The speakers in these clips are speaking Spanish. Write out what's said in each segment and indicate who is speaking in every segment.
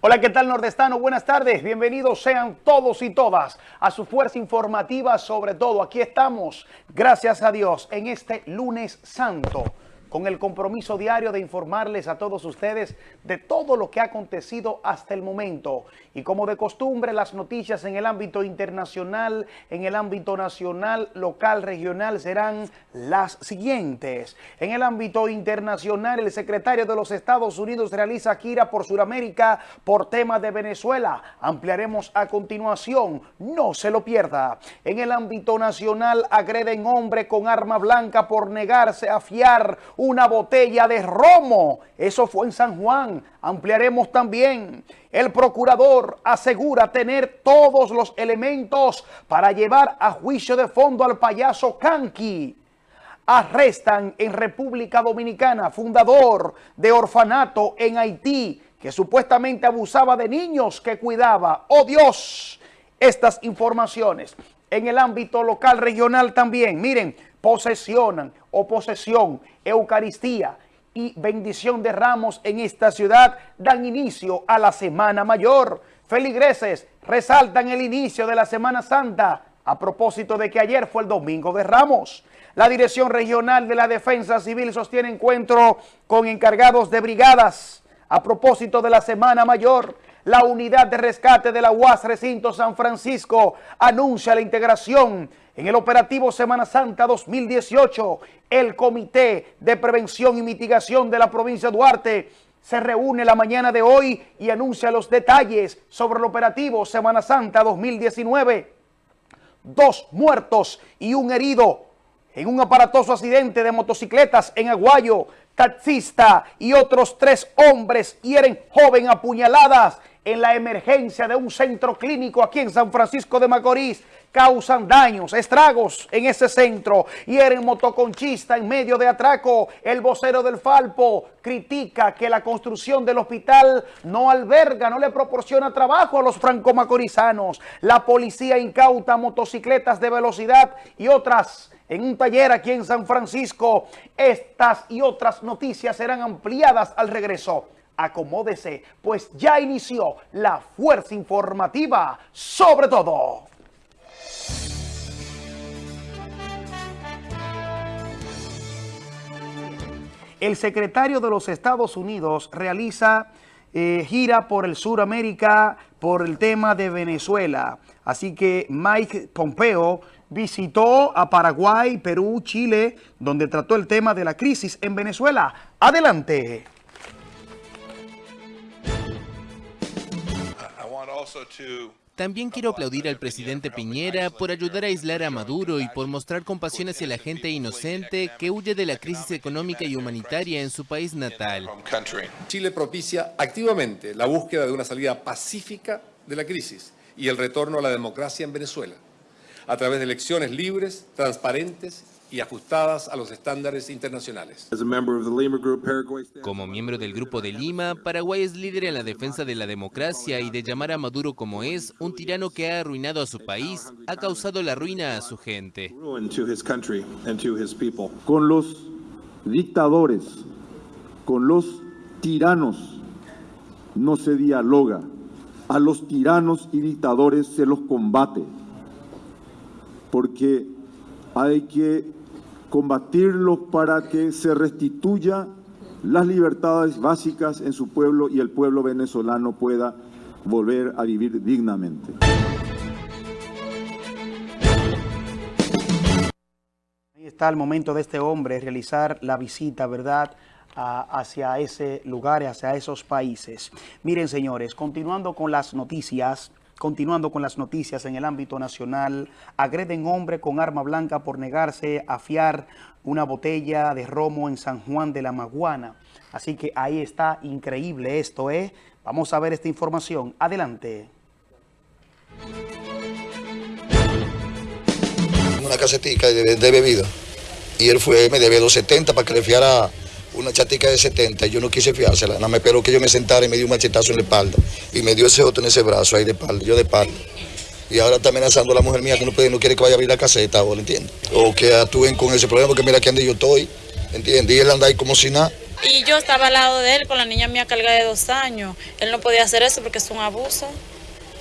Speaker 1: Hola, ¿qué tal nordestano? Buenas tardes, bienvenidos sean todos y todas a su fuerza informativa sobre todo. Aquí estamos, gracias a Dios, en este lunes santo con el compromiso diario de informarles a todos ustedes de todo lo que ha acontecido hasta el momento. Y como de costumbre, las noticias en el ámbito internacional, en el ámbito nacional, local, regional, serán las siguientes. En el ámbito internacional, el secretario de los Estados Unidos realiza gira por Sudamérica por tema de Venezuela. Ampliaremos a continuación, no se lo pierda. En el ámbito nacional, agreden hombre con arma blanca por negarse a fiar una botella de romo. Eso fue en San Juan. Ampliaremos también. El procurador asegura tener todos los elementos para llevar a juicio de fondo al payaso Kanki. Arrestan en República Dominicana fundador de orfanato en Haití que supuestamente abusaba de niños que cuidaba. ¡Oh Dios! Estas informaciones en el ámbito local, regional también. Miren, posesionan o posesión, Eucaristía y bendición de ramos en esta ciudad dan inicio a la Semana Mayor. Feligreses resaltan el inicio de la Semana Santa a propósito de que ayer fue el Domingo de Ramos. La Dirección Regional de la Defensa Civil sostiene encuentro con encargados de brigadas a propósito de la Semana Mayor. La unidad de rescate de la UAS Recinto San Francisco anuncia la integración en el operativo Semana Santa 2018, el Comité de Prevención y Mitigación de la provincia de Duarte se reúne la mañana de hoy y anuncia los detalles sobre el operativo Semana Santa 2019. Dos muertos y un herido en un aparatoso accidente de motocicletas en Aguayo. Taxista y otros tres hombres hieren joven apuñaladas en la emergencia de un centro clínico aquí en San Francisco de Macorís causan daños, estragos en ese centro. Hieren motoconchista en medio de atraco. El vocero del Falpo critica que la construcción del hospital no alberga, no le proporciona trabajo a los franco-macorizanos. La policía incauta motocicletas de velocidad y otras en un taller aquí en San Francisco. Estas y otras noticias serán ampliadas al regreso acomódese, pues ya inició la fuerza informativa sobre todo. El secretario de los Estados Unidos realiza eh, gira por el Suramérica por el tema de Venezuela. Así que Mike Pompeo visitó a Paraguay, Perú, Chile, donde trató el tema de la crisis en Venezuela. Adelante.
Speaker 2: También quiero aplaudir al presidente Piñera por ayudar a aislar a Maduro y por mostrar compasión hacia la gente inocente que huye de la crisis económica y humanitaria en su país natal.
Speaker 3: Chile propicia activamente la búsqueda de una salida pacífica de la crisis y el retorno a la democracia en Venezuela, a través de elecciones libres, transparentes y ajustadas a los estándares internacionales.
Speaker 2: Como miembro del Grupo de Lima, Paraguay es líder en la defensa de la democracia y de llamar a Maduro como es, un tirano que ha arruinado a su país, ha causado la ruina a su gente.
Speaker 4: Con los dictadores, con los tiranos, no se dialoga. A los tiranos y dictadores se los combate. Porque hay que combatirlos para que se restituya las libertades básicas en su pueblo y el pueblo venezolano pueda volver a vivir dignamente.
Speaker 1: Ahí está el momento de este hombre realizar la visita, ¿verdad?, hacia ese lugar, hacia esos países. Miren, señores, continuando con las noticias, Continuando con las noticias en el ámbito nacional, agreden hombre con arma blanca por negarse a fiar una botella de romo en San Juan de la Maguana. Así que ahí está, increíble esto, ¿eh? Vamos a ver esta información. Adelante.
Speaker 5: Una casetica de, bebida y él fue, me debía 270 para que le fiara una chatica de 70 y yo no quise fiársela, nada me esperó que yo me sentara y me dio un machetazo en la espalda y me dio ese otro en ese brazo ahí de espalda, yo de espalda. Y ahora está amenazando a la mujer mía que no, puede, no quiere que vaya a abrir la caseta, ¿o entiendes? O que actúen con ese problema, porque mira que ande yo estoy, ¿entiendes? Y él anda ahí como si nada,
Speaker 6: Y yo estaba al lado de él con la niña mía cargada de dos años. Él no podía hacer eso porque es un abuso.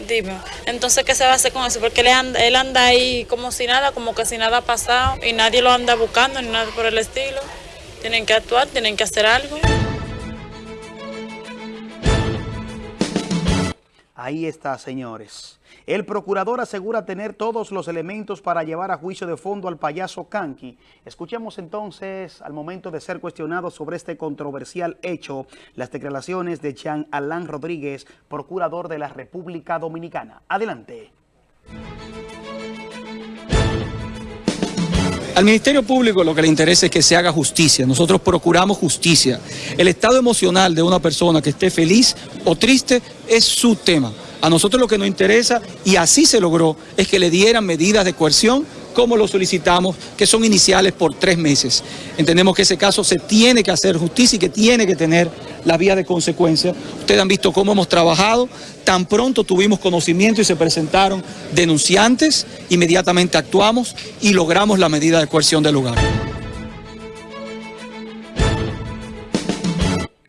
Speaker 6: Dime, entonces, ¿qué se va a hacer con eso? Porque él anda, él anda ahí como si nada, como que si nada ha pasado y nadie lo anda buscando ni nada por el estilo. Tienen que actuar, tienen que hacer algo.
Speaker 1: Ahí está, señores. El procurador asegura tener todos los elementos para llevar a juicio de fondo al payaso Kanki. Escuchemos entonces, al momento de ser cuestionado sobre este controversial hecho, las declaraciones de Jean Alain Rodríguez, procurador de la República Dominicana. Adelante.
Speaker 7: Al Ministerio Público lo que le interesa es que se haga justicia. Nosotros procuramos justicia. El estado emocional de una persona que esté feliz o triste es su tema. A nosotros lo que nos interesa, y así se logró, es que le dieran medidas de coerción como lo solicitamos, que son iniciales por tres meses. Entendemos que ese caso se tiene que hacer justicia y que tiene que tener la vía de consecuencia. Ustedes han visto cómo hemos trabajado, tan pronto tuvimos conocimiento y se presentaron denunciantes, inmediatamente actuamos y logramos la medida de coerción del lugar.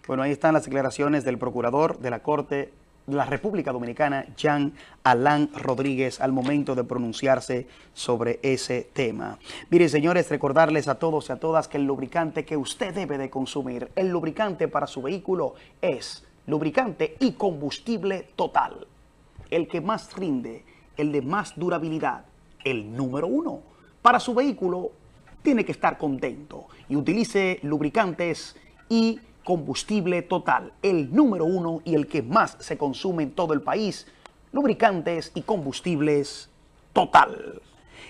Speaker 1: Bueno, ahí están las declaraciones del procurador de la Corte la República Dominicana, Jean Alain Rodríguez, al momento de pronunciarse sobre ese tema. Miren, señores, recordarles a todos y a todas que el lubricante que usted debe de consumir, el lubricante para su vehículo es lubricante y combustible total. El que más rinde, el de más durabilidad, el número uno. Para su vehículo tiene que estar contento y utilice lubricantes y combustible total, el número uno y el que más se consume en todo el país, lubricantes y combustibles total.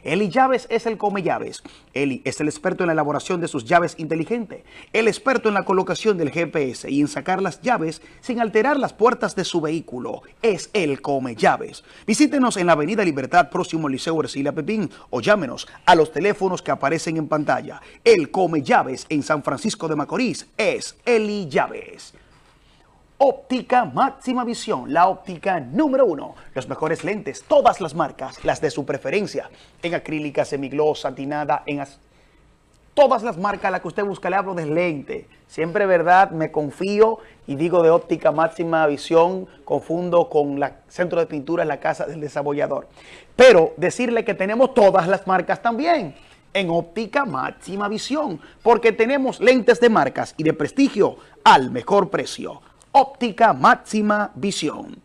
Speaker 1: Eli Llaves es el come llaves. Eli es el experto en la elaboración de sus llaves inteligentes, el experto en la colocación del GPS y en sacar las llaves sin alterar las puertas de su vehículo. Es el come llaves. Visítenos en la Avenida Libertad, próximo al Liceo Ercilia Pepín, o llámenos a los teléfonos que aparecen en pantalla. El come llaves en San Francisco de Macorís es Eli Llaves. Óptica Máxima Visión, la óptica número uno. Los mejores lentes, todas las marcas, las de su preferencia, en acrílica, semigloss, satinada, en todas las marcas, las que usted busca, le hablo de lente. Siempre, verdad, me confío y digo de óptica máxima visión, confundo con la centro de pintura la casa del desarrollador. Pero decirle que tenemos todas las marcas también en óptica máxima visión, porque tenemos lentes de marcas y de prestigio al mejor precio. Óptica Máxima Visión.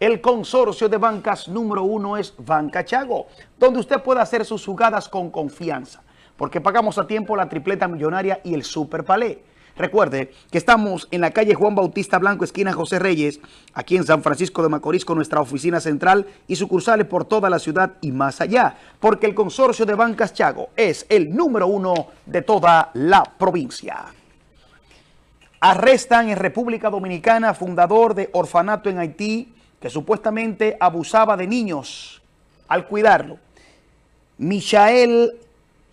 Speaker 1: El consorcio de bancas número uno es Banca Chago, donde usted puede hacer sus jugadas con confianza, porque pagamos a tiempo la tripleta millonaria y el super palé. Recuerde que estamos en la calle Juan Bautista Blanco, esquina José Reyes, aquí en San Francisco de Macorís, con nuestra oficina central y sucursales por toda la ciudad y más allá, porque el consorcio de bancas Chago es el número uno de toda la provincia. Arrestan en República Dominicana fundador de orfanato en Haití que supuestamente abusaba de niños al cuidarlo. Michael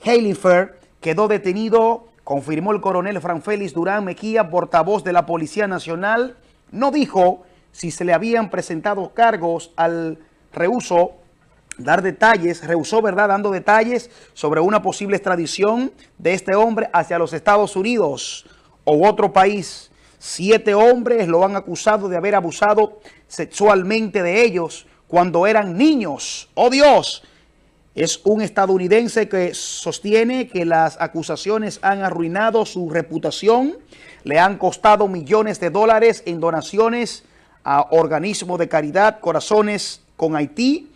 Speaker 1: Heilifer quedó detenido, confirmó el coronel Fran Félix Durán Mejía, portavoz de la Policía Nacional. No dijo si se le habían presentado cargos al reuso dar detalles, rehusó, ¿verdad?, dando detalles sobre una posible extradición de este hombre hacia los Estados Unidos o otro país, siete hombres lo han acusado de haber abusado sexualmente de ellos cuando eran niños. ¡Oh Dios! Es un estadounidense que sostiene que las acusaciones han arruinado su reputación, le han costado millones de dólares en donaciones a organismos de caridad, corazones con Haití,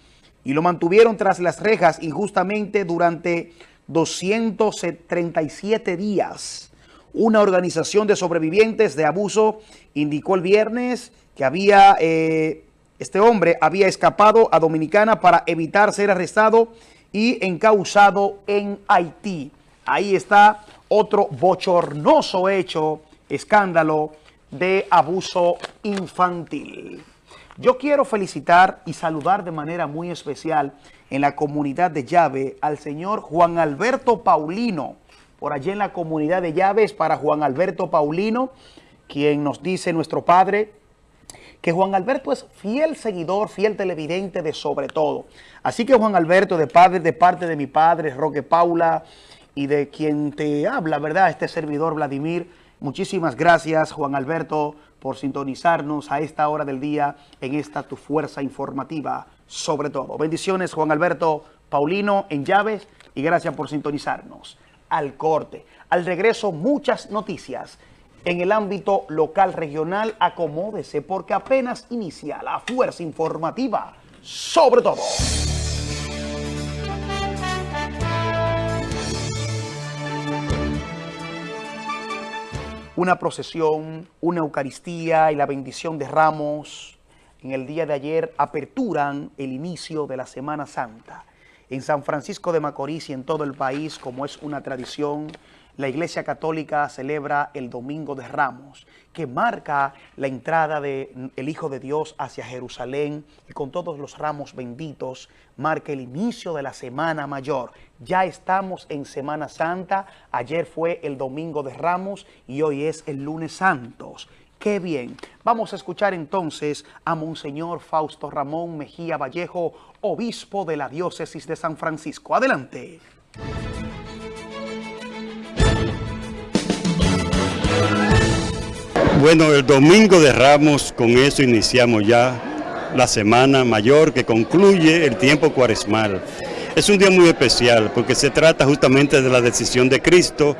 Speaker 1: y lo mantuvieron tras las rejas injustamente durante 237 días. Una organización de sobrevivientes de abuso indicó el viernes que había eh, este hombre había escapado a Dominicana para evitar ser arrestado y encausado en Haití. Ahí está otro bochornoso hecho, escándalo de abuso infantil. Yo quiero felicitar y saludar de manera muy especial en la comunidad de Llave al señor Juan Alberto Paulino, por allí en la comunidad de Llaves para Juan Alberto Paulino, quien nos dice nuestro padre que Juan Alberto es fiel seguidor, fiel televidente de sobre todo. Así que Juan Alberto, de, padre, de parte de mi padre, Roque Paula, y de quien te habla, ¿verdad? Este servidor Vladimir, Muchísimas gracias, Juan Alberto, por sintonizarnos a esta hora del día en esta tu fuerza informativa, sobre todo. Bendiciones, Juan Alberto Paulino en llaves y gracias por sintonizarnos. Al corte, al regreso, muchas noticias en el ámbito local regional. Acomódese porque apenas inicia la fuerza informativa, sobre todo. una procesión, una Eucaristía y la bendición de ramos en el día de ayer aperturan el inicio de la Semana Santa. En San Francisco de Macorís y en todo el país, como es una tradición, la Iglesia Católica celebra el Domingo de Ramos, que marca la entrada del Hijo de Dios hacia Jerusalén y con todos los ramos benditos, marca el inicio de la Semana Mayor. Ya estamos en Semana Santa, ayer fue el Domingo de Ramos y hoy es el Lunes Santos. ¡Qué bien! Vamos a escuchar entonces a Monseñor Fausto Ramón Mejía Vallejo, obispo de la diócesis de San Francisco. Adelante.
Speaker 8: Bueno, el domingo de Ramos, con eso iniciamos ya la semana mayor que concluye el tiempo cuaresmal. Es un día muy especial porque se trata justamente de la decisión de Cristo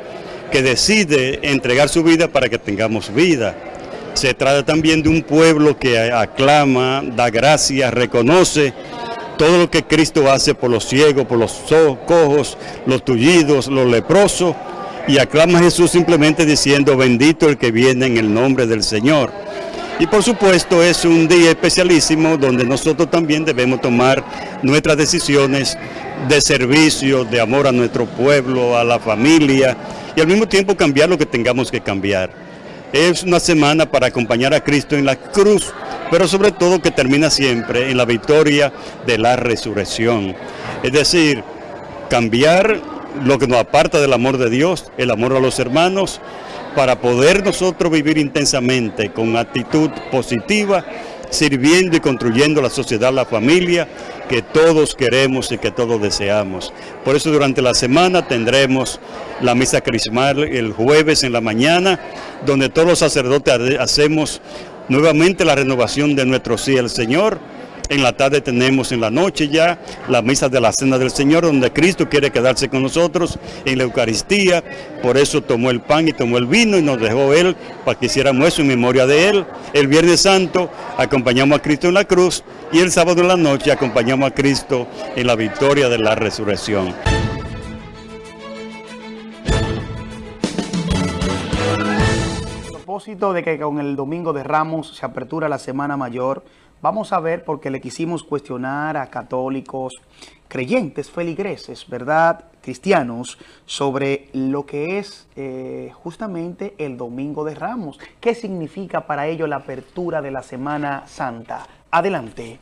Speaker 8: que decide entregar su vida para que tengamos vida. Se trata también de un pueblo que aclama, da gracias, reconoce todo lo que Cristo hace por los ciegos, por los cojos, los tullidos, los leprosos y aclama a Jesús simplemente diciendo bendito el que viene en el nombre del Señor. Y por supuesto es un día especialísimo donde nosotros también debemos tomar nuestras decisiones de servicio, de amor a nuestro pueblo, a la familia y al mismo tiempo cambiar lo que tengamos que cambiar. Es una semana para acompañar a Cristo en la cruz, pero sobre todo que termina siempre en la victoria de la resurrección. Es decir, cambiar lo que nos aparta del amor de Dios, el amor a los hermanos, para poder nosotros vivir intensamente con actitud positiva, sirviendo y construyendo la sociedad, la familia que todos queremos y que todos deseamos. Por eso durante la semana tendremos la misa crismal el jueves en la mañana, donde todos los sacerdotes hacemos nuevamente la renovación de nuestro sí al Señor, en la tarde tenemos en la noche ya la misa de la Cena del Señor, donde Cristo quiere quedarse con nosotros en la Eucaristía. Por eso tomó el pan y tomó el vino y nos dejó Él para que hiciéramos eso en memoria de Él. El Viernes Santo acompañamos a Cristo en la cruz y el sábado en la noche acompañamos a Cristo en la victoria de la resurrección.
Speaker 1: propósito de que con el Domingo de Ramos se apertura la Semana Mayor, Vamos a ver porque le quisimos cuestionar a católicos, creyentes, feligreses, ¿verdad? Cristianos, sobre lo que es eh, justamente el Domingo de Ramos. ¿Qué significa para ellos la apertura de la Semana Santa? Adelante.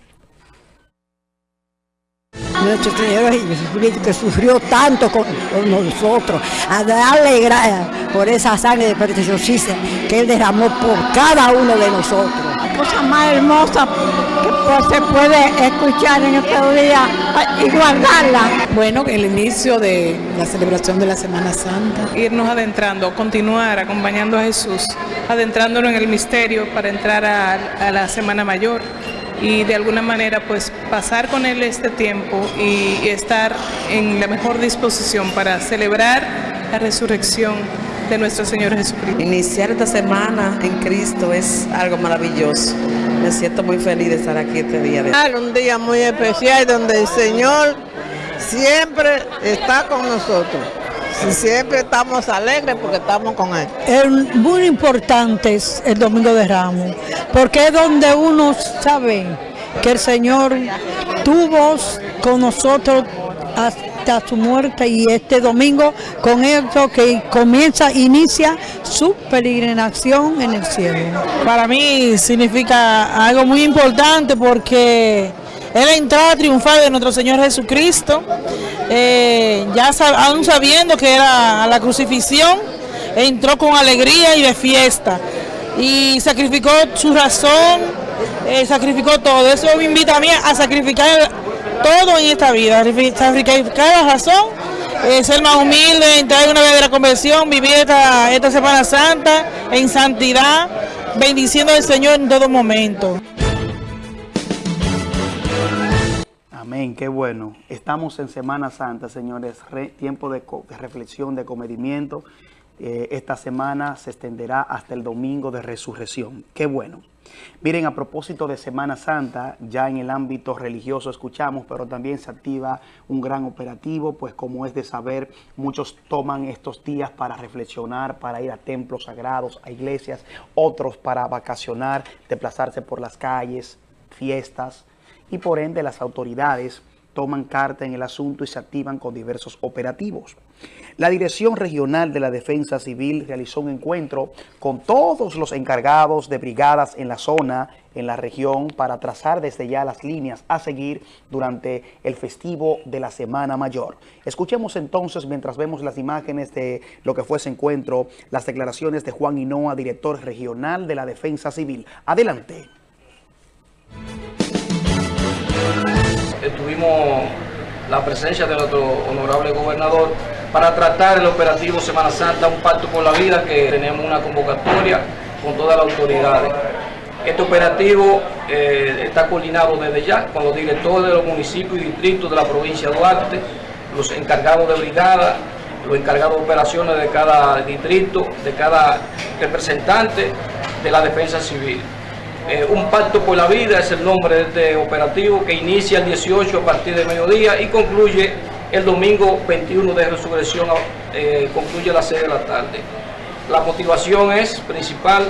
Speaker 9: Nuestro Señor Jesucristo que sufrió tanto con, nosotros, a darle gracias por esa sangre de preciosísima que Él derramó por cada uno de nosotros cosa más hermosa que pues, se puede escuchar en este día y guardarla.
Speaker 10: Bueno, el inicio de la celebración de la Semana Santa.
Speaker 11: Irnos adentrando, continuar acompañando a Jesús, adentrándonos en el misterio para entrar a, a la Semana Mayor y de alguna manera pues pasar con él este tiempo y estar en la mejor disposición para celebrar la resurrección de nuestro Señor Jesucristo.
Speaker 12: Iniciar esta semana en Cristo es algo maravilloso. Me siento muy feliz de estar aquí este día.
Speaker 13: De... Un día muy especial donde el Señor siempre está con nosotros. Siempre estamos alegres porque estamos con Él.
Speaker 9: Es muy importante el Domingo de Ramos, porque es donde uno sabe que el Señor tuvo con nosotros hasta su muerte y este domingo con esto que comienza, inicia su peregrinación en el cielo.
Speaker 14: Para mí significa algo muy importante porque es la entrada triunfal de nuestro Señor Jesucristo, eh, ya aún sabiendo que era la crucifixión, entró con alegría y de fiesta y sacrificó su razón, eh, sacrificó todo. Eso me invita a mí a sacrificar todo en esta vida, sacrificar la razón eh, ser más humilde, entrar en una verdadera conversión, vivir esta, esta Semana Santa en santidad, bendiciendo al Señor en todo momento.
Speaker 1: Amén, qué bueno. Estamos en Semana Santa, señores, tiempo de, de, reflexión, de comedimiento. Eh, esta semana se extenderá hasta el domingo de resurrección. Qué bueno. Miren, a propósito de Semana Santa, ya en el ámbito religioso escuchamos, pero también se activa un gran operativo, pues como es de saber, muchos toman estos días para reflexionar, para ir a templos sagrados, a iglesias, otros para vacacionar, desplazarse por las calles, fiestas, y por ende las autoridades toman carta en el asunto y se activan con diversos operativos. La Dirección Regional de la Defensa Civil realizó un encuentro con todos los encargados de brigadas en la zona, en la región, para trazar desde ya las líneas a seguir durante el festivo de la Semana Mayor. Escuchemos entonces, mientras vemos las imágenes de lo que fue ese encuentro, las declaraciones de Juan Hinoa, director regional de la Defensa Civil. Adelante.
Speaker 15: Tuvimos la presencia de nuestro honorable gobernador para tratar el operativo Semana Santa, un pacto por la vida, que tenemos una convocatoria con todas las autoridades. Este operativo eh, está coordinado desde ya con los directores de los municipios y distritos de la provincia de Duarte, los encargados de brigada, los encargados de operaciones de cada distrito, de cada representante de la defensa civil. Eh, un pacto por la vida es el nombre de este operativo que inicia el 18 a partir de mediodía y concluye el domingo 21 de resurrección, eh, concluye a las 6 de la tarde. La motivación es principal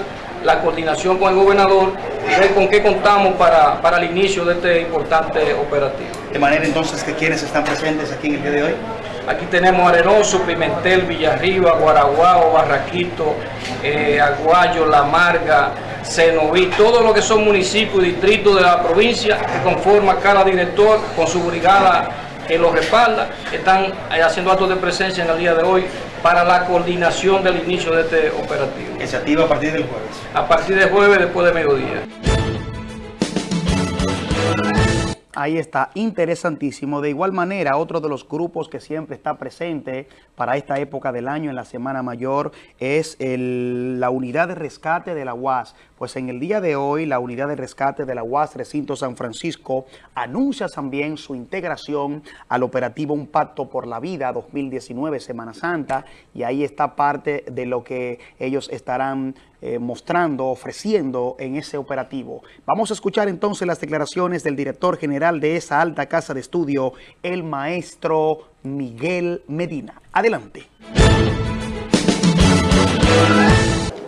Speaker 15: la coordinación con el gobernador y ver con qué contamos para, para el inicio de este importante operativo.
Speaker 1: De manera entonces que quienes están presentes aquí en el día de hoy.
Speaker 15: Aquí tenemos Arenoso, Pimentel, Villarriba, Guaraguao, Barraquito, eh, Aguayo, La Marga, Cenoví, todo lo que son municipios y distritos de la provincia que conforma cada director con su brigada que lo respalda, están haciendo actos de presencia en el día de hoy para la coordinación del inicio de este operativo.
Speaker 1: ¿Que se activa a partir del jueves?
Speaker 15: A partir del jueves después de mediodía.
Speaker 1: Ahí está, interesantísimo. De igual manera, otro de los grupos que siempre está presente para esta época del año en la Semana Mayor es la unidad de rescate de la UAS. Pues en el día de hoy, la unidad de rescate de la UAS Recinto San Francisco anuncia también su integración al operativo Un Pacto por la Vida 2019 Semana Santa y ahí está parte de lo que ellos estarán eh, mostrando, ofreciendo en ese operativo. Vamos a escuchar entonces las declaraciones del director general de esa alta casa de estudio, el maestro Miguel Medina. Adelante.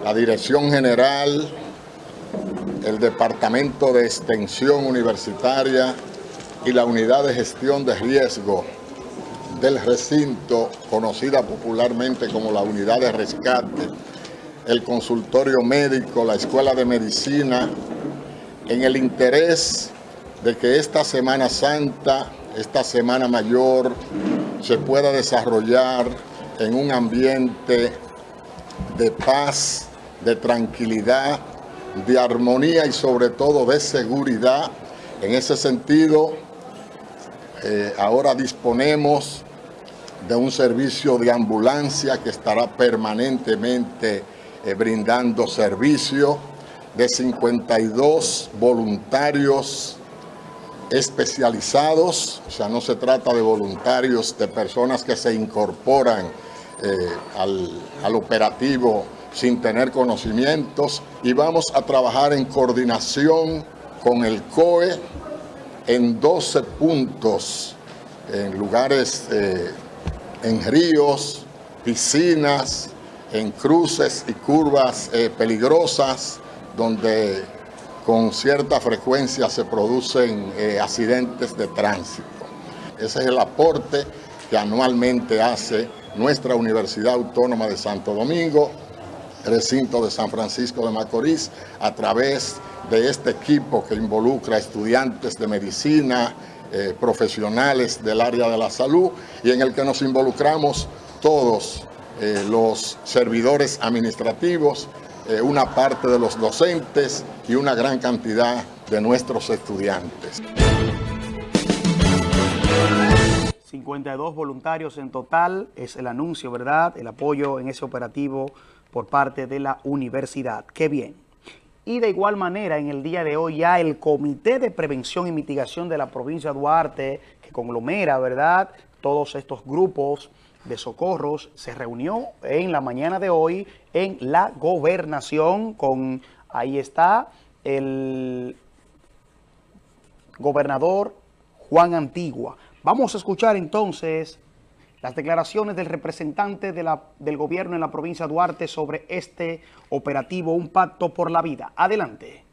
Speaker 16: La Dirección General, el Departamento de Extensión Universitaria y la Unidad de Gestión de Riesgo del recinto, conocida popularmente como la Unidad de Rescate, el consultorio médico, la escuela de medicina, en el interés de que esta Semana Santa, esta Semana Mayor, se pueda desarrollar en un ambiente de paz, de tranquilidad, de armonía y sobre todo de seguridad. En ese sentido, eh, ahora disponemos de un servicio de ambulancia que estará permanentemente eh, brindando servicio de 52 voluntarios especializados, o sea, no se trata de voluntarios, de personas que se incorporan eh, al, al operativo sin tener conocimientos. Y vamos a trabajar en coordinación con el COE en 12 puntos, en lugares, eh, en ríos, piscinas, en cruces y curvas eh, peligrosas donde con cierta frecuencia se producen eh, accidentes de tránsito. Ese es el aporte que anualmente hace nuestra Universidad Autónoma de Santo Domingo, recinto de San Francisco de Macorís, a través de este equipo que involucra estudiantes de medicina, eh, profesionales del área de la salud y en el que nos involucramos todos eh, los servidores administrativos, eh, una parte de los docentes y una gran cantidad de nuestros estudiantes.
Speaker 1: 52 voluntarios en total, es el anuncio, ¿verdad? El apoyo en ese operativo por parte de la universidad. ¡Qué bien! Y de igual manera, en el día de hoy ya el Comité de Prevención y Mitigación de la provincia de Duarte, que conglomera, ¿verdad?, todos estos grupos de socorros, se reunió en la mañana de hoy en la gobernación con, ahí está, el gobernador Juan Antigua. Vamos a escuchar entonces las declaraciones del representante del gobierno en la provincia de Duarte sobre este operativo Un Pacto por la Vida. Adelante.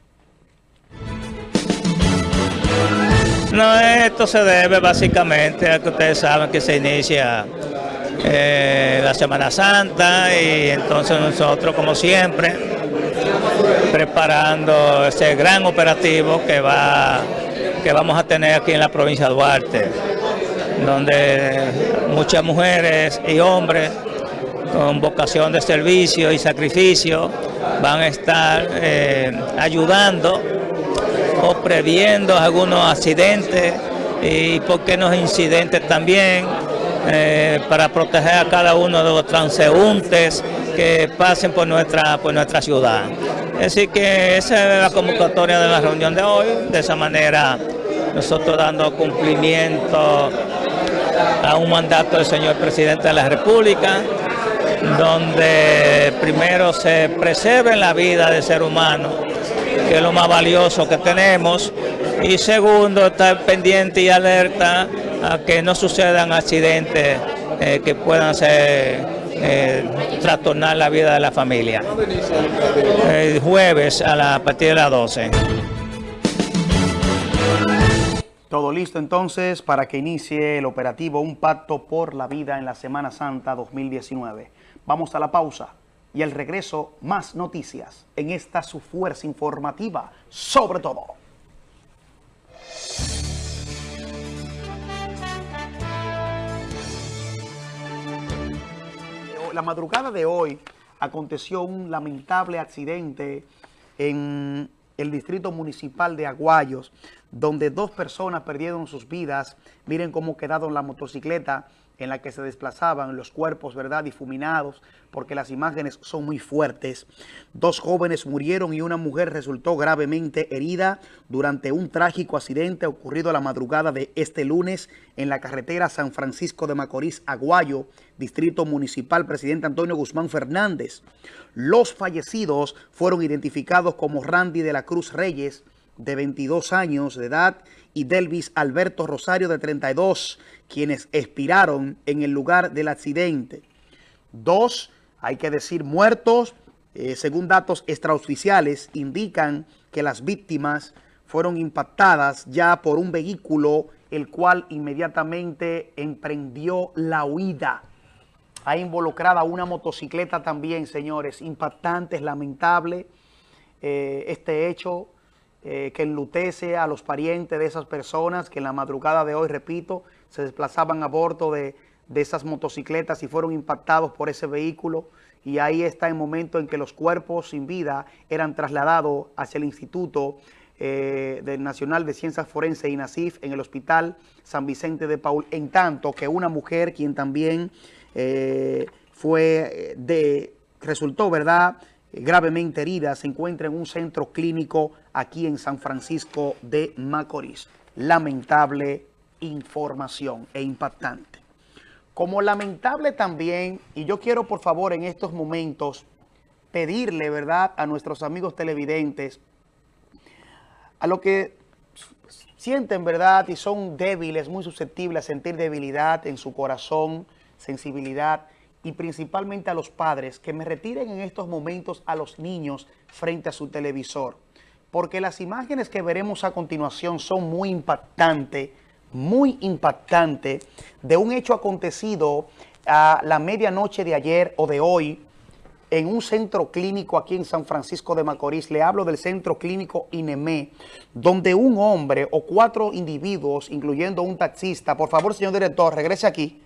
Speaker 17: No, esto se debe básicamente a que ustedes saben que se inicia eh, la Semana Santa y entonces nosotros como siempre preparando ese gran operativo que va que vamos a tener aquí en la provincia de Duarte donde muchas mujeres y hombres con vocación de servicio y sacrificio van a estar eh, ayudando o previendo algunos accidentes y por qué no incidentes también eh, para proteger a cada uno de los transeúntes que pasen por nuestra, por nuestra ciudad. Así que esa es la convocatoria de la reunión de hoy, de esa manera nosotros dando cumplimiento a un mandato del señor presidente de la República, donde primero se preserve la vida del ser humano, que es lo más valioso que tenemos, y segundo, estar pendiente y alerta a que no sucedan accidentes eh, que puedan ser eh, trastornar la vida de la familia. El jueves a, la, a partir de las 12.
Speaker 1: Todo listo entonces para que inicie el operativo Un Pacto por la Vida en la Semana Santa 2019. Vamos a la pausa y al regreso más noticias en esta su fuerza informativa sobre todo. La madrugada de hoy aconteció un lamentable accidente en el distrito municipal de Aguayos, donde dos personas perdieron sus vidas. Miren cómo quedaron la motocicleta en la que se desplazaban los cuerpos, ¿verdad?, difuminados, porque las imágenes son muy fuertes. Dos jóvenes murieron y una mujer resultó gravemente herida durante un trágico accidente ocurrido a la madrugada de este lunes en la carretera San Francisco de Macorís, Aguayo, Distrito Municipal, Presidente Antonio Guzmán Fernández. Los fallecidos fueron identificados como Randy de la Cruz Reyes, de 22 años de edad, y Delvis Alberto Rosario, de 32, quienes expiraron en el lugar del accidente. Dos, hay que decir, muertos, eh, según datos extraoficiales, indican que las víctimas fueron impactadas ya por un vehículo, el cual inmediatamente emprendió la huida. Ha involucrada una motocicleta también, señores, impactante, es lamentable eh, este hecho eh, que enlutece a los parientes de esas personas que en la madrugada de hoy, repito, se desplazaban a bordo de, esas motocicletas y fueron impactados por ese vehículo y ahí está el momento en que los cuerpos sin vida eran trasladados hacia el Instituto eh, del Nacional de Ciencias Forenses INACIF en el Hospital San Vicente de Paul, en tanto que una mujer quien también eh, fue de, resultó, ¿verdad?, gravemente herida se encuentra en un centro clínico aquí en San Francisco de Macorís. Lamentable información e impactante. Como lamentable también, y yo quiero por favor en estos momentos pedirle, ¿verdad?, a nuestros amigos televidentes, a lo que sienten, ¿verdad?, y son débiles, muy susceptibles a sentir debilidad en su corazón, sensibilidad, y principalmente a los padres que me retiren en estos momentos a los niños frente a su televisor. Porque las imágenes que veremos a continuación son muy impactantes, muy impactantes de un hecho acontecido a la medianoche de ayer o de hoy en un centro clínico aquí en San Francisco de Macorís. Le hablo del centro clínico INEME, donde un hombre o cuatro individuos, incluyendo un taxista, por favor, señor director, regrese aquí,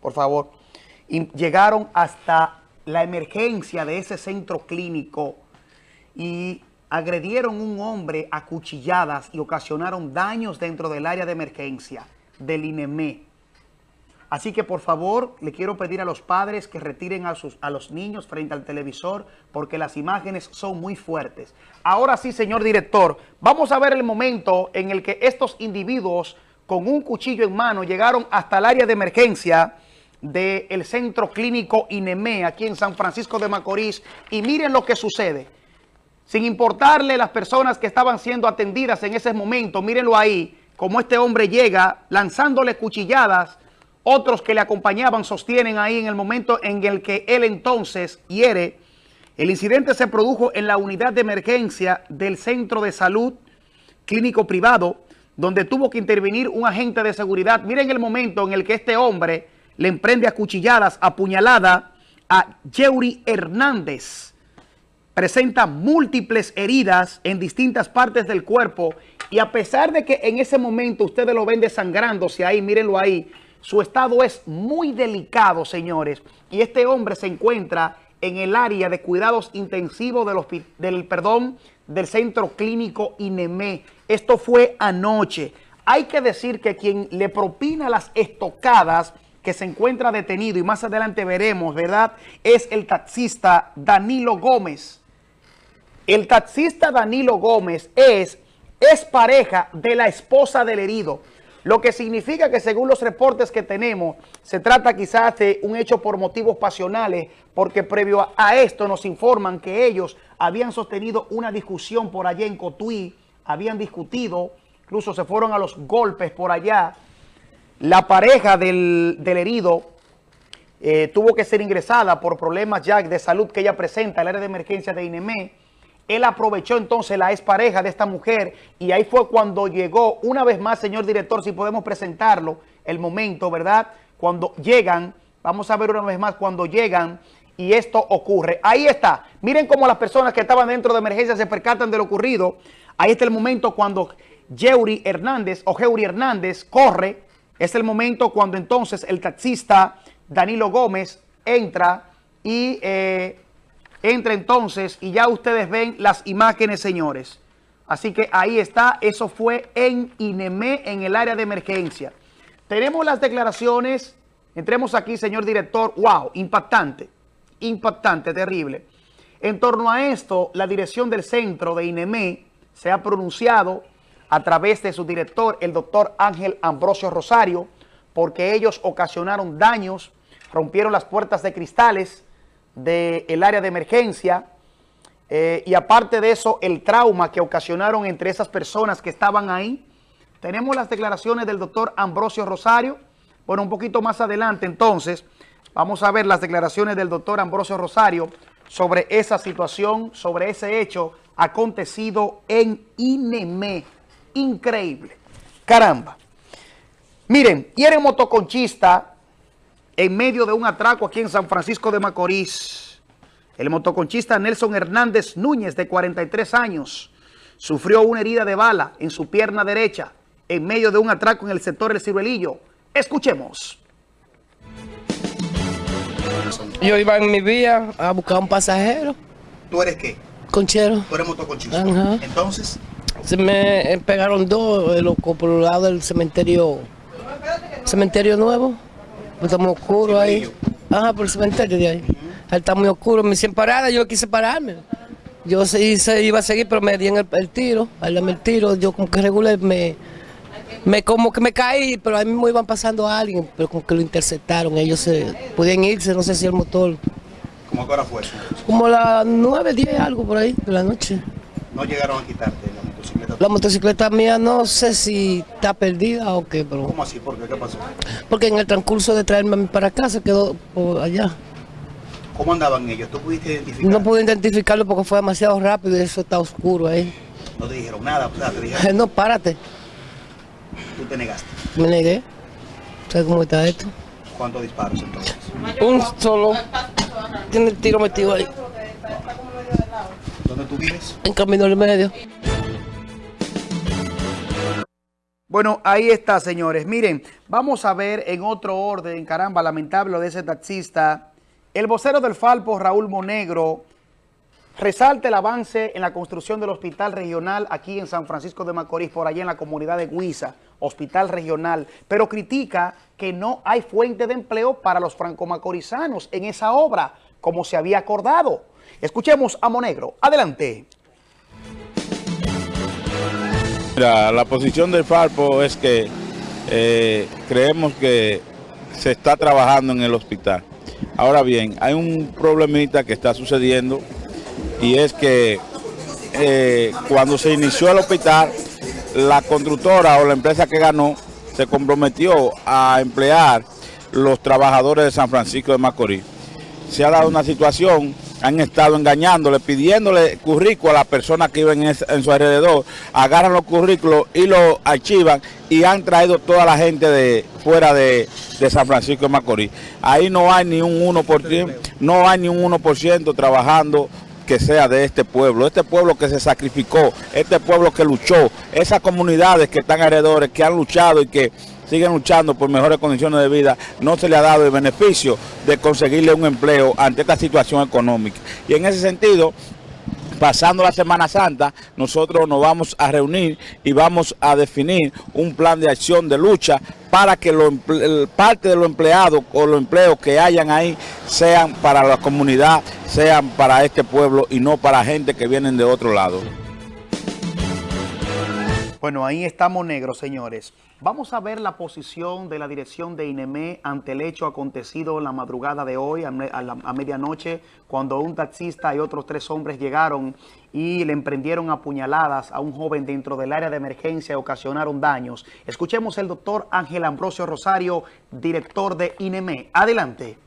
Speaker 1: por favor y llegaron hasta la emergencia de ese centro clínico y agredieron un hombre a cuchilladas y ocasionaron daños dentro del área de emergencia del INEME. Así que por favor le quiero pedir a los padres que retiren a, sus, a los niños frente al televisor porque las imágenes son muy fuertes. Ahora sí, señor director, vamos a ver el momento en el que estos individuos con un cuchillo en mano llegaron hasta el área de emergencia del Centro Clínico INEME aquí en San Francisco de Macorís y miren lo que sucede. Sin importarle las personas que estaban siendo atendidas en ese momento, mírenlo ahí, como este hombre llega lanzándole cuchilladas, otros que le acompañaban sostienen ahí en el momento en el que él entonces hiere. El incidente se produjo en la unidad de emergencia del Centro de Salud Clínico Privado, donde tuvo que intervenir un agente de seguridad. Miren el momento en el que este hombre le emprende a cuchilladas, apuñalada a Yeuri Hernández. Presenta múltiples heridas en distintas partes del cuerpo y a pesar de que en ese momento ustedes lo ven desangrándose ahí, mírenlo ahí, su estado es muy delicado, señores. Y este hombre se encuentra en el área de cuidados intensivos del, del, perdón, del centro clínico INEME. Esto fue anoche. Hay que decir que quien le propina las estocadas que se encuentra detenido y más adelante veremos, ¿verdad? Es el taxista Danilo Gómez. El taxista Danilo Gómez es, es pareja de la esposa del herido. Lo que significa que según los reportes que tenemos, se trata quizás de un hecho por motivos pasionales, porque previo a, esto nos informan que ellos habían sostenido una discusión por allá en Cotuí, habían discutido, incluso se fueron a los golpes por allá. La pareja del, herido eh, tuvo que ser ingresada por problemas ya de salud que ella presenta, el área de emergencia de INEME, él aprovechó entonces la expareja de esta mujer y ahí fue cuando llegó, una vez más, señor director, si podemos presentarlo, el momento, ¿verdad? Cuando llegan, vamos a ver una vez más, cuando llegan y esto ocurre. Ahí está. Miren cómo las personas que estaban dentro de emergencia se percatan de lo ocurrido. Ahí está el momento cuando Yeuri Hernández o Jeuri Hernández corre. Es el momento cuando entonces el taxista Danilo Gómez entra y... Eh, Entra entonces y ya ustedes ven las imágenes, señores. Así que ahí está, eso fue en INEME, en el área de emergencia. Tenemos las declaraciones, entremos aquí, señor director, wow, impactante, impactante, terrible. En torno a esto, la dirección del centro de INEME se ha pronunciado a través de su director, el doctor Ángel Ambrosio Rosario, porque ellos ocasionaron daños, rompieron las puertas de cristales, del área de emergencia eh, y aparte de eso, el trauma que ocasionaron entre esas personas que estaban ahí. Tenemos las declaraciones del doctor Ambrosio Rosario. Bueno, un poquito más adelante entonces vamos a ver las declaraciones del doctor Ambrosio Rosario sobre esa situación, sobre ese hecho acontecido en INEME. Increíble. Caramba. Miren, y el motoconchista en medio de un atraco aquí en San Francisco de Macorís. El motoconchista Nelson Hernández Núñez, de 43 años, sufrió una herida de bala en su pierna derecha en medio de un atraco en el sector El Ciruelillo. Escuchemos.
Speaker 18: Yo iba en mi vía a buscar un pasajero.
Speaker 1: ¿Tú eres qué?
Speaker 18: Conchero.
Speaker 1: ¿Tú eres motoconchista? Entonces.
Speaker 18: Se me pegaron dos eh, por el lado del cementerio, cementerio nuevo. Está muy oscuro ahí. Ajá, por el cementerio de ahí. Está muy oscuro. Me hicieron parada, yo quise pararme. Yo se, iba a seguir, pero me dieron el, tiro. Al darme el tiro, yo como que regulé, me, me como que me caí, pero a mí me iban pasando a alguien, pero como que lo interceptaron. Ellos se podían irse, no sé si el motor.
Speaker 1: ¿Cómo a hora fue eso?
Speaker 18: Como las 9, 10, algo por ahí de la noche.
Speaker 1: ¿No llegaron a quitarte motocicleta?
Speaker 18: La motocicleta mía no sé si está perdida o qué, pero...
Speaker 1: ¿Cómo así? ¿Por qué? ¿Qué pasó?
Speaker 18: Porque en el transcurso de traerme para acá se quedó por allá.
Speaker 1: ¿Cómo andaban ellos? ¿Tú pudiste identificarlo?
Speaker 18: No pude identificarlo porque fue demasiado rápido y eso está oscuro ahí.
Speaker 1: ¿No te dijeron nada? O sea, te dijeron...
Speaker 18: no, párate.
Speaker 1: ¿Tú te negaste?
Speaker 18: Me negué. ¿Sabes cómo está esto?
Speaker 1: ¿Cuántos disparos entonces?
Speaker 18: Un solo. Tiene el tiro metido ahí.
Speaker 1: ¿Dónde tú vives?
Speaker 18: En Camino del Medio.
Speaker 1: Bueno, ahí está, señores. Miren, vamos a ver en otro orden, caramba, lamentable de ese taxista. El vocero del Falpo, Raúl Monegro, Resalta el avance en la construcción del hospital regional aquí en San Francisco de Macorís, por allá en la comunidad de Huiza, hospital regional, pero critica que no hay fuente de empleo para los franco-macorizanos en esa obra, como se había acordado. Escuchemos a Monegro. Adelante.
Speaker 19: Mira, la posición del Farpo es que eh, creemos que se está trabajando en el hospital. Ahora bien, hay un problemita que está sucediendo y es que eh, cuando se inició el hospital, la constructora o la empresa que ganó se comprometió a emplear los trabajadores de San Francisco de Macorís. Se ha dado una situación han estado engañándole, pidiéndole currículo a las personas que viven en, su alrededor, agarran los currículos y los archivan y han traído toda la gente de fuera de, San Francisco de Macorís. Ahí no hay ni un 1%, no hay ni un 1% trabajando que sea de este pueblo, este pueblo que se sacrificó, este pueblo que luchó, esas comunidades que están alrededor, que han luchado y que siguen luchando por mejores condiciones de vida, no se le ha dado el beneficio de conseguirle un empleo ante esta situación económica. Y en ese sentido, pasando la Semana Santa, nosotros nos vamos a reunir y vamos a definir un plan de acción de lucha para que lo, parte de los empleados o los empleos que hayan ahí sean para la comunidad, sean para este pueblo y no para gente que vienen de otro lado.
Speaker 1: Bueno, ahí estamos negros, señores. Vamos a ver la posición de la dirección de INEME ante el hecho acontecido la madrugada de hoy, a, medianoche, cuando un taxista y otros tres hombres llegaron y le emprendieron apuñaladas a un joven dentro del área de emergencia y ocasionaron daños. Escuchemos el doctor Ángel Ambrosio Rosario, director de INEME. Adelante.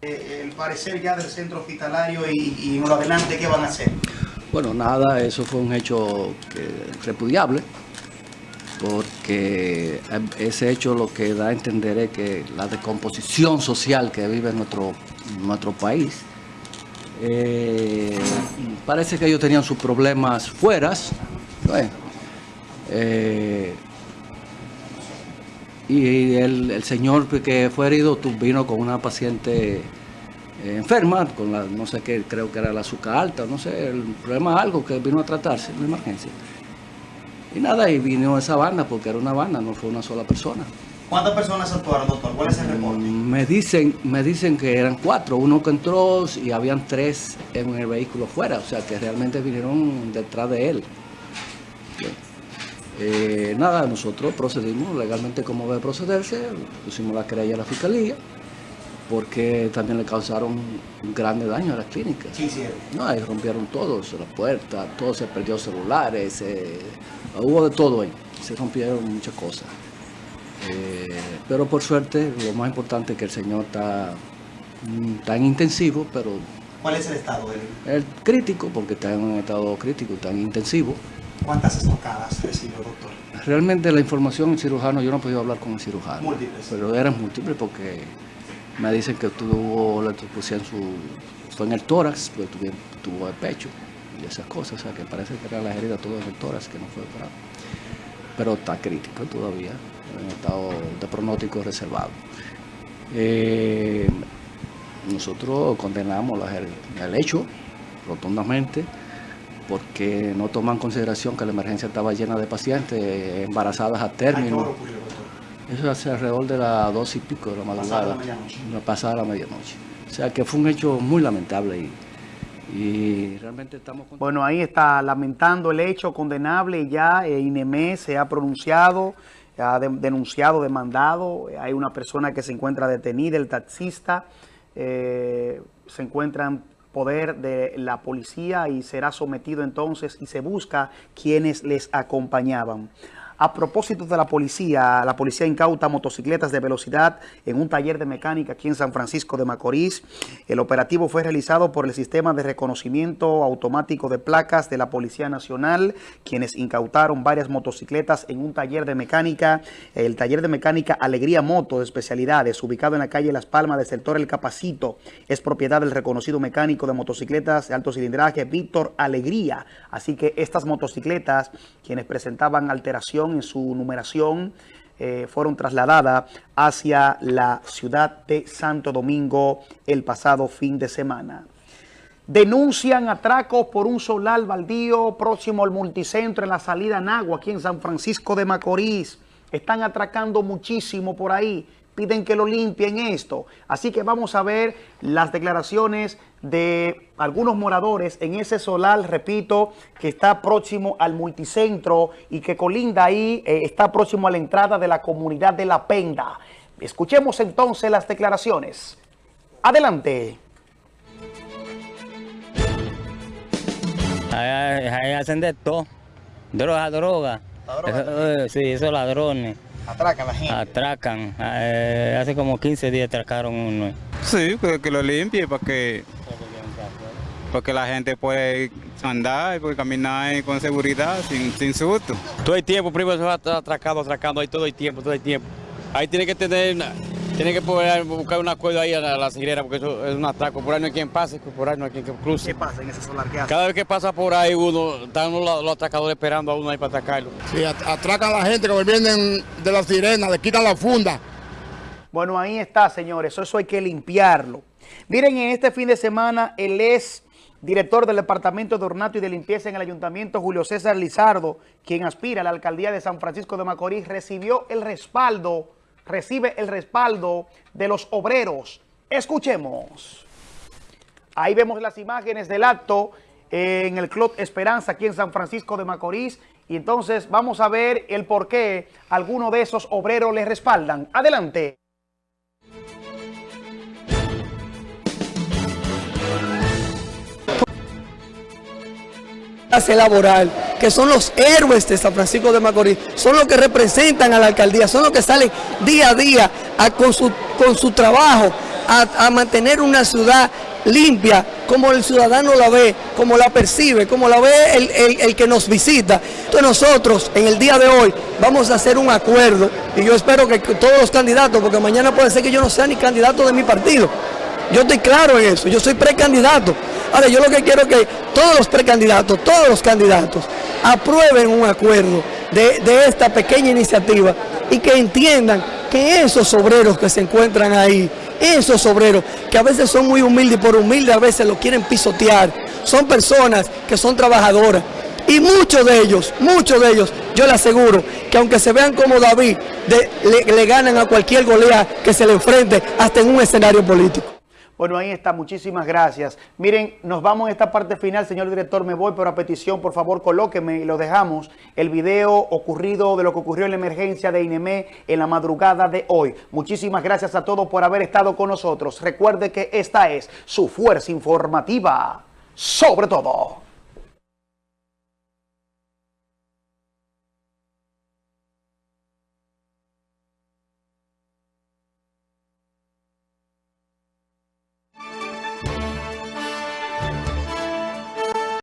Speaker 1: Eh, el parecer ya del centro hospitalario y, y adelante, ¿qué van a hacer?
Speaker 20: Bueno, nada, eso fue un hecho repudiable porque ese hecho lo que da a entender es que la descomposición social que vive nuestro, nuestro país, eh, parece que ellos tenían sus problemas fuera, eh, y el, señor que fue herido vino con una paciente enferma, con la, no sé qué, creo que era la azúcar alta, no sé, el problema es algo que vino a tratarse, una emergencia. Y nada, y vino esa banda, porque era una banda, no fue una sola persona.
Speaker 1: ¿Cuántas personas actuaron, doctor? ¿Cuál es el reporte?
Speaker 20: Mm, me dicen, me dicen que eran cuatro, uno que entró y habían tres en el vehículo fuera, o sea que realmente vinieron detrás de él. Eh, nada, nosotros procedimos legalmente como debe procederse, pusimos la querella a la fiscalía, porque también le causaron un grande daño a la clínica.
Speaker 1: ¿Qué hicieron?
Speaker 20: No, ahí rompieron todo, las puertas, todo se perdió celulares, hubo de todo ahí, se rompieron muchas cosas. Eh, pero por suerte, lo más importante es que el señor está tan intensivo, pero...
Speaker 1: ¿Cuál es el estado de él?
Speaker 20: El crítico, porque está en un estado crítico, tan intensivo.
Speaker 1: ¿Cuántas estocadas recibió, doctor?
Speaker 20: Realmente la información del cirujano, yo no he podido hablar con el cirujano.
Speaker 1: Múltiples.
Speaker 20: Pero eran múltiples porque me dicen que tuvo, le pusieron su, fue en el tórax, pues tuvo, el pecho y esas cosas, o sea que parece que era la herida todo en el tórax que no fue operado. Pero está crítico todavía, en estado de pronóstico reservado. Eh, nosotros condenamos el hecho rotundamente porque no toman en consideración que la emergencia estaba llena de pacientes embarazadas a término. Eso hace alrededor de las dos y pico de la madrugada, pasada la medianoche. O sea que fue un hecho muy lamentable y, realmente estamos...
Speaker 1: Bueno, ahí está lamentando el hecho condenable y ya eh, INEME se ha pronunciado, ha denunciado, demandado. Hay una persona que se encuentra detenida, el taxista, eh, se encuentra en poder de la policía y será sometido entonces y se busca quienes les acompañaban. A propósito de la policía, la policía incauta motocicletas de velocidad en un taller de mecánica aquí en San Francisco de Macorís. El operativo fue realizado por el Sistema de Reconocimiento Automático de Placas de la Policía Nacional, quienes incautaron varias motocicletas en un taller de mecánica, el taller de mecánica Alegría Moto de especialidades, ubicado en la calle Las Palmas del sector El Capacito. Es propiedad del reconocido mecánico de motocicletas de alto cilindraje, Víctor Alegría. Así que estas motocicletas, quienes presentaban alteración en su numeración eh, fueron trasladadas hacia la ciudad de Santo Domingo el pasado fin de semana. Denuncian atracos por un solar baldío próximo al multicentro en la salida Nagua, aquí en San Francisco de Macorís. Están atracando muchísimo por ahí. Piden que lo limpien esto. Así que vamos a ver las declaraciones de algunos moradores en ese solar, repito, que está próximo al multicentro y que colinda ahí, eh, está próximo a la entrada de la comunidad de La Penda. Escuchemos entonces las declaraciones. Adelante.
Speaker 21: Ahí, hacen de todo. Droga, droga. droga? sí, esos ladrones.
Speaker 1: Atracan la gente.
Speaker 21: Atracan. Eh, hace como 15 días atracaron uno.
Speaker 22: Sí, que, que lo limpie para que, porque la gente puede andar y puede caminar con seguridad, sin, sin susto.
Speaker 23: Todo el tiempo, primero se va atracando, atracando, ahí todo el tiempo, todo el tiempo. Ahí tiene que tener tiene que poder buscar un acuerdo ahí a la, la porque eso es un atraco. Por ahí no hay quien pase, por ahí no hay quien cruce.
Speaker 1: ¿Qué pasa en ese solar? ¿Qué hace?
Speaker 23: Cada vez que pasa por ahí uno, están los, los atracadores esperando a uno ahí para atacarlo.
Speaker 24: Sí, atracan a la gente que vienen de las sirenas, le quitan la funda.
Speaker 1: Bueno, ahí está, señores. Eso hay que limpiarlo. Miren, en este fin de semana, el es director del Departamento de Ornato y de Limpieza en el Ayuntamiento, Julio César Lizardo, quien aspira a la alcaldía de San Francisco de Macorís, recibió el respaldo recibe el respaldo de los obreros. Escuchemos. Ahí vemos las imágenes del acto en el Club Esperanza aquí en San Francisco de Macorís y entonces vamos a ver el por qué algunos de esos obreros les respaldan. Adelante.
Speaker 25: laboral, que son los héroes de San Francisco de Macorís, son los que representan a la alcaldía, son los que salen día a día con, su, con su trabajo a, mantener una ciudad limpia, como el ciudadano la ve, como la percibe, como la ve el, el, que nos visita. Entonces nosotros en el día de hoy vamos a hacer un acuerdo y yo espero que todos los candidatos, porque mañana puede ser que yo no sea ni candidato de mi partido, yo estoy claro en eso, yo soy precandidato. Ahora, yo lo que quiero es que todos los precandidatos, todos los candidatos, aprueben un acuerdo de, esta pequeña iniciativa y que entiendan que esos obreros que se encuentran ahí, esos obreros que a veces son muy humildes y por humildes a veces lo quieren pisotear, son personas que son trabajadoras. Y muchos de ellos, muchos de ellos, yo le aseguro que aunque se vean como David, le, le ganan a cualquier golea que se le enfrente hasta en un escenario político.
Speaker 1: Bueno, ahí está, muchísimas gracias. Miren, nos vamos a esta parte final, señor director, me voy, pero a petición, por favor, colóqueme y lo dejamos, el video ocurrido de lo que ocurrió en la emergencia de INEME en la madrugada de hoy. Muchísimas gracias a todos por haber estado con nosotros. Recuerde que esta es su fuerza informativa, sobre todo.